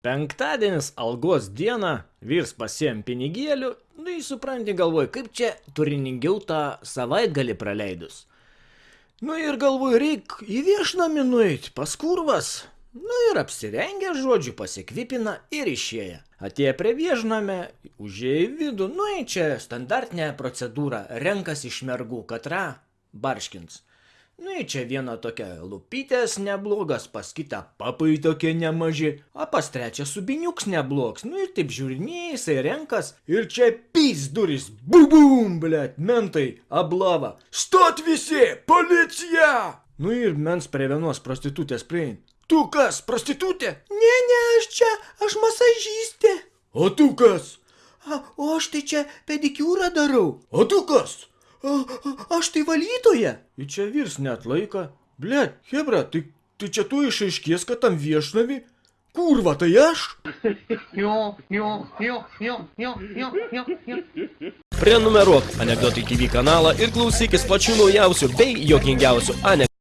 Penktadienis algos dieną, vyrs pasiem pinigėlių, nu jį supranti galvoj, kaip čia turiningiau tą savaitgalį praleidus. Nu ir galvoju, reik į viešnamį nueit, pas kurvas. Nu ir apsirengę žodžiu, pasikvipina ir išėję. Atėję prie viešnamę, užėję į vidų, nu į čia standartinė procedūra, renkas iš mergų, katra barškins. Nu į čia viena tokia lupytės neblogas, pas kitą papai tokie nemaži, o pas trečią subiniuks neblogs. Nu ir taip žiūrinėjai, jisai renkas ir čia pys duris, bubum, blėt, mentai, ablava. Stot visi, policija! Nu ir mens prie vienos prostitutės priein. Tu kas, prostitutė? Ne, ne, aš čia, aš masažystė. O tu kas? A, o aš tai čia pedikiūrą darau. O tu kas? Aš tai valytoja. Ir čia vyrs net laika. Blet, Hebra, tai, tai čia tu išaiškės, kad tam viešnami. Kurva, tai aš? Jo, jo, jo, jo, jo, jo, jo, jo. Prenumeruok Anekdotai TV kanalą ir klausykis pačių naujausių bei jokingiausių anekdotų.